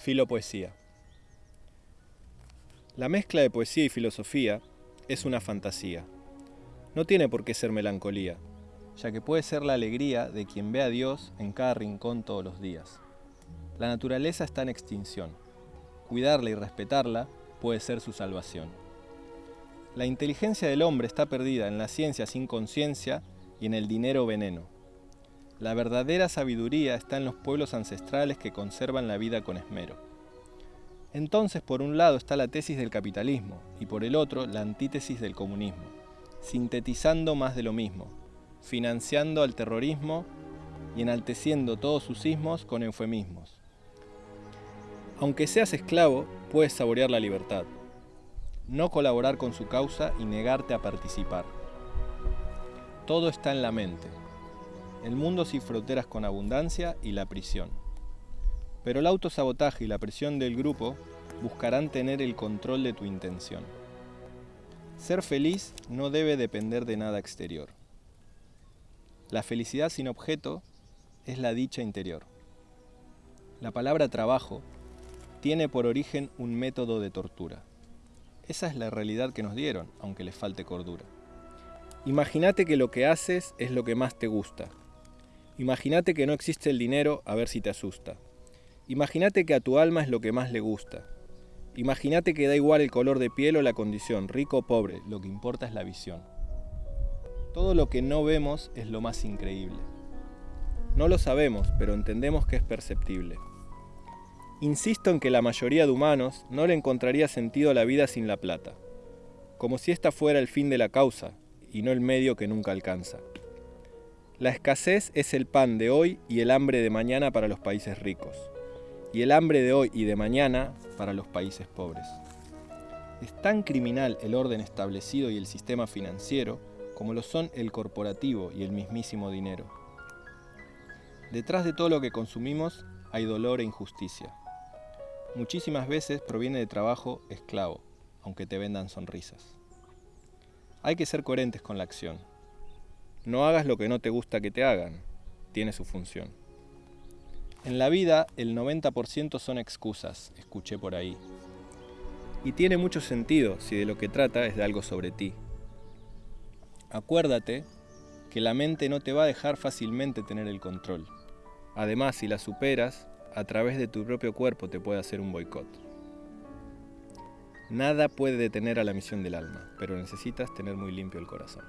Filopoesía. La mezcla de poesía y filosofía es una fantasía. No tiene por qué ser melancolía, ya que puede ser la alegría de quien ve a Dios en cada rincón todos los días. La naturaleza está en extinción. Cuidarla y respetarla puede ser su salvación. La inteligencia del hombre está perdida en la ciencia sin conciencia y en el dinero veneno. La verdadera sabiduría está en los pueblos ancestrales que conservan la vida con esmero. Entonces, por un lado está la tesis del capitalismo y por el otro la antítesis del comunismo, sintetizando más de lo mismo, financiando al terrorismo y enalteciendo todos sus sismos con eufemismos. Aunque seas esclavo, puedes saborear la libertad, no colaborar con su causa y negarte a participar. Todo está en la mente, el mundo sin fronteras con abundancia y la prisión. Pero el autosabotaje y la presión del grupo buscarán tener el control de tu intención. Ser feliz no debe depender de nada exterior. La felicidad sin objeto es la dicha interior. La palabra trabajo tiene por origen un método de tortura. Esa es la realidad que nos dieron, aunque les falte cordura. Imagínate que lo que haces es lo que más te gusta, Imagínate que no existe el dinero a ver si te asusta. Imagínate que a tu alma es lo que más le gusta. Imagínate que da igual el color de piel o la condición, rico o pobre, lo que importa es la visión. Todo lo que no vemos es lo más increíble. No lo sabemos, pero entendemos que es perceptible. Insisto en que la mayoría de humanos no le encontraría sentido la vida sin la plata, como si esta fuera el fin de la causa y no el medio que nunca alcanza. La escasez es el pan de hoy y el hambre de mañana para los países ricos, y el hambre de hoy y de mañana para los países pobres. Es tan criminal el orden establecido y el sistema financiero como lo son el corporativo y el mismísimo dinero. Detrás de todo lo que consumimos hay dolor e injusticia. Muchísimas veces proviene de trabajo esclavo, aunque te vendan sonrisas. Hay que ser coherentes con la acción. No hagas lo que no te gusta que te hagan. Tiene su función. En la vida el 90% son excusas, escuché por ahí. Y tiene mucho sentido si de lo que trata es de algo sobre ti. Acuérdate que la mente no te va a dejar fácilmente tener el control. Además, si la superas, a través de tu propio cuerpo te puede hacer un boicot. Nada puede detener a la misión del alma, pero necesitas tener muy limpio el corazón.